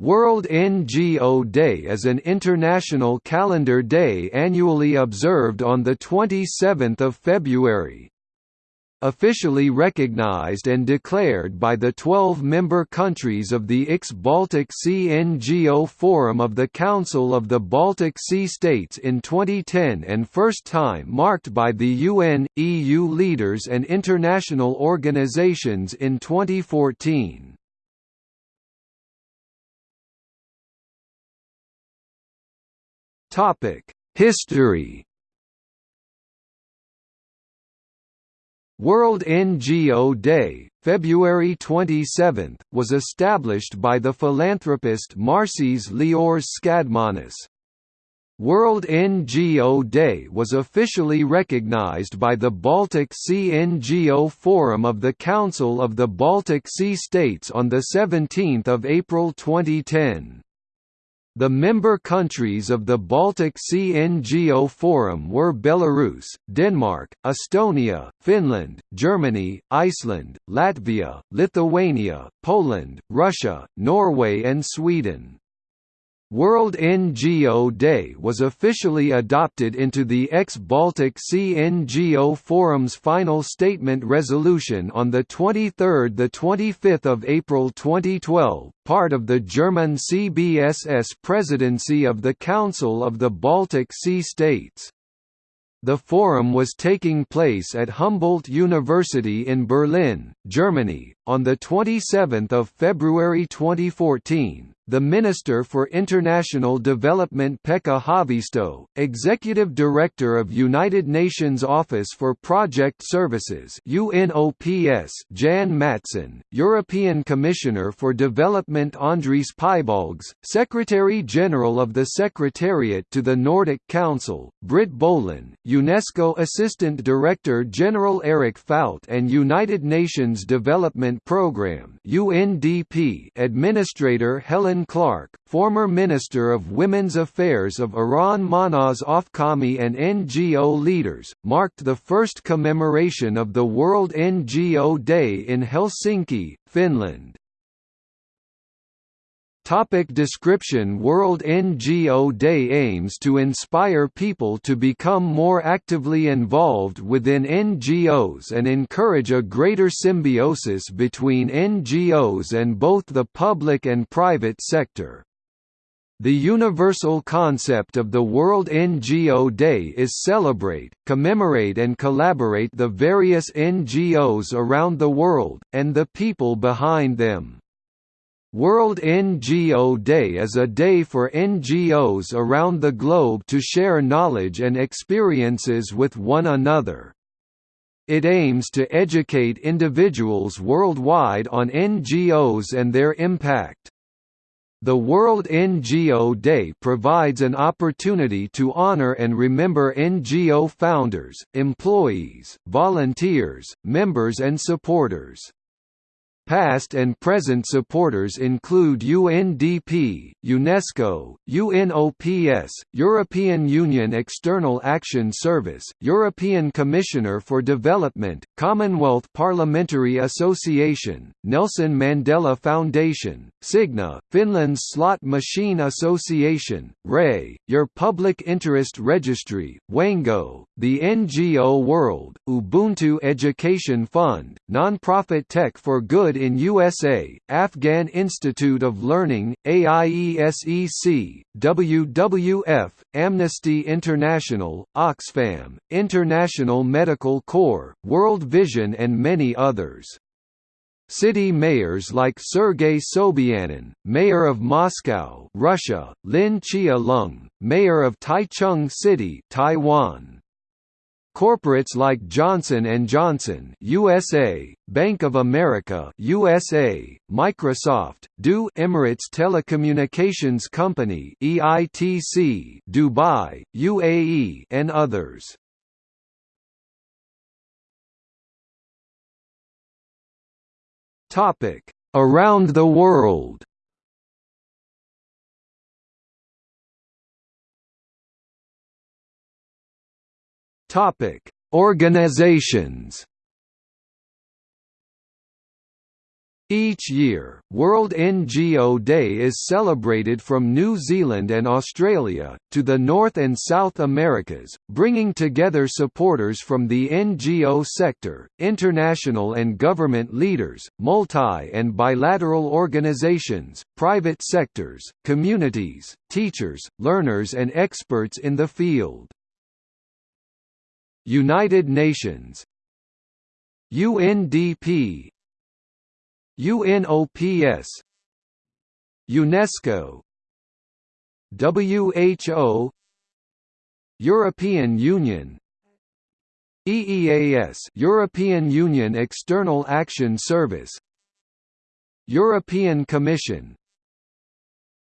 World NGO Day is an international calendar day annually observed on 27 February. Officially recognized and declared by the 12 member countries of the IX-Baltic Sea NGO Forum of the Council of the Baltic Sea States in 2010 and first time marked by the UN, EU leaders and international organizations in 2014. History World NGO Day, February 27, was established by the philanthropist Marcis Liors Skadmanis. World NGO Day was officially recognized by the Baltic Sea NGO Forum of the Council of the Baltic Sea States on 17 April 2010. The member countries of the Baltic Sea NGO Forum were Belarus, Denmark, Estonia, Finland, Germany, Iceland, Latvia, Lithuania, Poland, Russia, Norway and Sweden. World NGO Day was officially adopted into the ex-Baltic Sea NGO Forum's final statement resolution on 23–25 April 2012, part of the German CBSS presidency of the Council of the Baltic Sea States. The forum was taking place at Humboldt University in Berlin, Germany, on 27 February 2014, the Minister for International Development Pekka Haavisto, Executive Director of United Nations Office for Project Services UNOPS Jan Mattsson, European Commissioner for Development Andris Piebalgs, Secretary-General of the Secretariat to the Nordic Council, Britt Bolin, UNESCO Assistant Director General Eric Falt and United Nations Development Programme UNDP Administrator Helen Clark, former Minister of Women's Affairs of Iran Mahnaz Afkhami and NGO leaders, marked the first commemoration of the World NGO Day in Helsinki, Finland. Topic description World NGO Day aims to inspire people to become more actively involved within NGOs and encourage a greater symbiosis between NGOs and both the public and private sector. The universal concept of the World NGO Day is celebrate, commemorate and collaborate the various NGOs around the world, and the people behind them. World NGO Day is a day for NGOs around the globe to share knowledge and experiences with one another. It aims to educate individuals worldwide on NGOs and their impact. The World NGO Day provides an opportunity to honor and remember NGO founders, employees, volunteers, members and supporters. Past and present supporters include UNDP, UNESCO, UNOPS, European Union External Action Service, European Commissioner for Development, Commonwealth Parliamentary Association, Nelson Mandela Foundation, Signa, Finland's Slot Machine Association, RAY, Your Public Interest Registry, Wango, the NGO World, Ubuntu Education Fund, Nonprofit Tech for Good in USA, Afghan Institute of Learning, AIESEC, WWF, Amnesty International, Oxfam, International Medical Corps, World Vision and many others. City mayors like Sergei Sobyanin, mayor of Moscow, Russia, Lin Chia-lung, mayor of Taichung City, Taiwan, Corporates like Johnson & Johnson USA, Bank of America USA, Microsoft, du Emirates Telecommunications Company EITC, Dubai, UAE and others. Topic: Around the world. Topic: Organizations. Each year, World NGO Day is celebrated from New Zealand and Australia, to the North and South Americas, bringing together supporters from the NGO sector, international and government leaders, multi- and bilateral organizations, private sectors, communities, teachers, learners and experts in the field. United Nations UNDP UNOPS UNESCO. WHO European Union. EEAS European Union External Action Service. European Commission.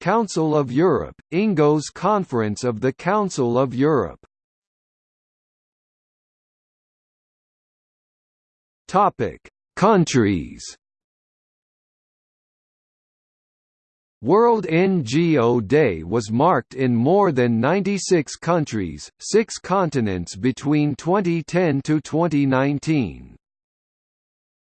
Council of Europe, INGO's Conference of the Council of Europe. Topic: Countries World NGO Day was marked in more than 96 countries, six continents between 2010 to 2019.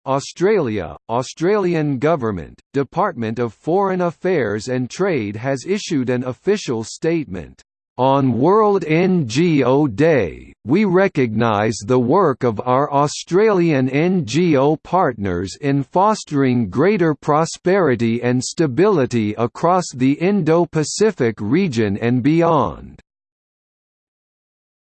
Australia, Australian Government, Department of Foreign Affairs and Trade has issued an official statement. On World NGO Day, we recognise the work of our Australian NGO partners in fostering greater prosperity and stability across the Indo-Pacific region and beyond.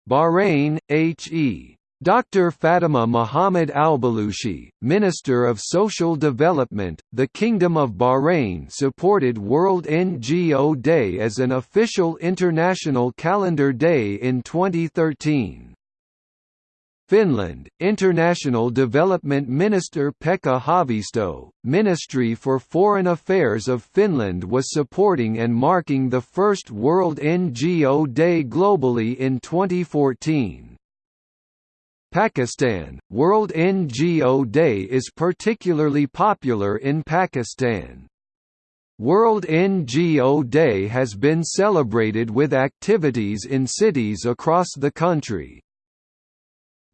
Bahrain, H.E. Dr. Fatima Mohammed Albalushi, Minister of Social Development, the Kingdom of Bahrain supported World NGO Day as an official international calendar day in 2013. Finland, International Development Minister Pekka Haavisto, Ministry for Foreign Affairs of Finland was supporting and marking the first World NGO Day globally in 2014. Pakistan, World NGO Day is particularly popular in Pakistan. World NGO Day has been celebrated with activities in cities across the country.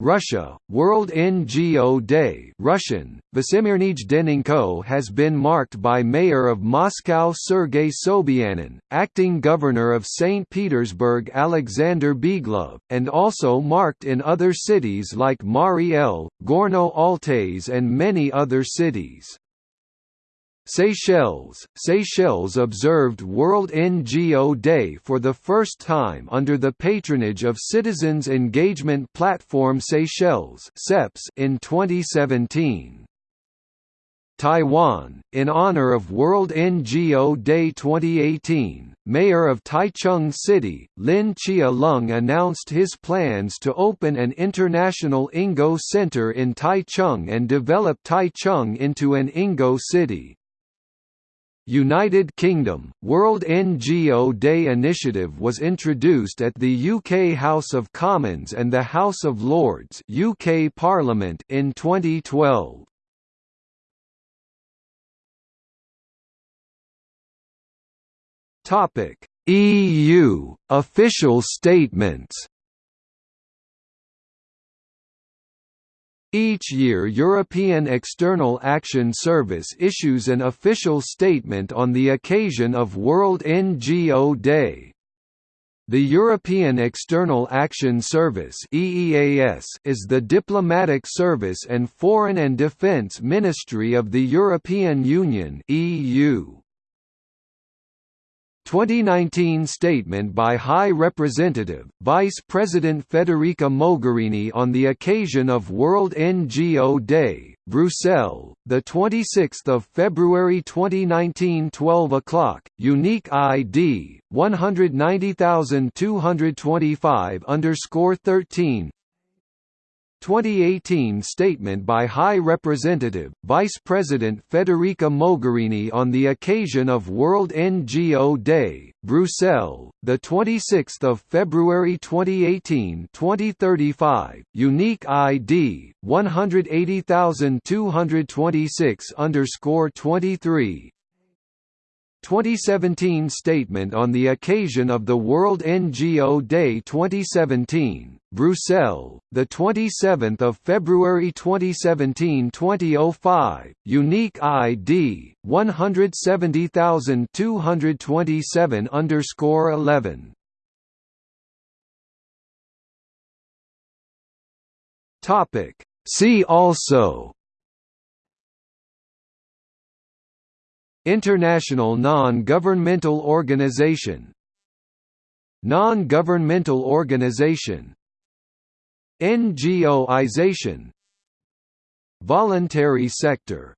Russia, World NGO Day Russian, Denninko has been marked by Mayor of Moscow Sergei Sobyanin, Acting Governor of St. Petersburg Alexander Beglov, and also marked in other cities like Mariel, Gorno-Altais and many other cities. Seychelles Seychelles observed World NGO Day for the first time under the patronage of Citizens Engagement Platform Seychelles in 2017. Taiwan, in honor of World NGO Day 2018, Mayor of Taichung City, Lin Chia-lung announced his plans to open an international INGO center in Taichung and develop Taichung into an INGO city. United Kingdom, World NGO Day initiative was introduced at the UK House of Commons and the House of Lords UK Parliament in 2012. Topic: EU official statements Each year European External Action Service issues an official statement on the occasion of World NGO Day. The European External Action Service (EEAS) is the diplomatic service and foreign and defence ministry of the European Union EU. 2019 statement by High Representative, Vice President Federica Mogherini on the occasion of World NGO Day, Brussels, the 26th of February 2019 12 o'clock, unique ID 190225 underscore 13 2018 statement by High Representative, Vice President Federica Mogherini on the occasion of World NGO Day, Brussels, the 26th of February 2018, 2035, unique ID 180226 23 2017 statement on the occasion of the World NGO Day 2017, Brussels, the 27th of February 2017 2005, unique ID 170227 underscore 11. Topic See also International non-governmental organization. Non-governmental organization. NGOization Voluntary sector